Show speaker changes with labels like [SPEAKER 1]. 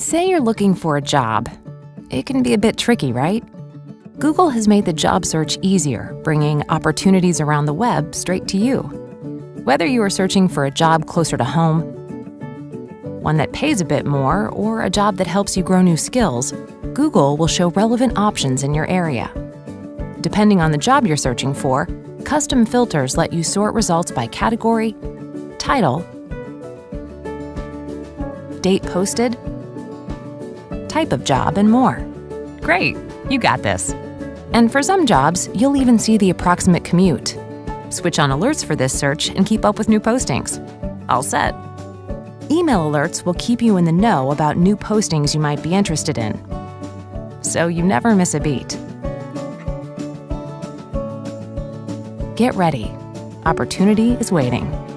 [SPEAKER 1] Say you're looking for a job. It can be a bit tricky, right? Google has made the job search easier, bringing opportunities around the web straight to you. Whether you are searching for a job closer to home, one that pays a bit more, or a job that helps you grow new skills, Google will show relevant options in your area. Depending on the job you're searching for, custom filters let you sort results by category, title, date posted, type of job, and more. Great, you got this. And for some jobs, you'll even see the approximate commute. Switch on alerts for this search and keep up with new postings. All set. Email alerts will keep you in the know about new postings you might be interested in. So you never miss a beat. Get ready. Opportunity is waiting.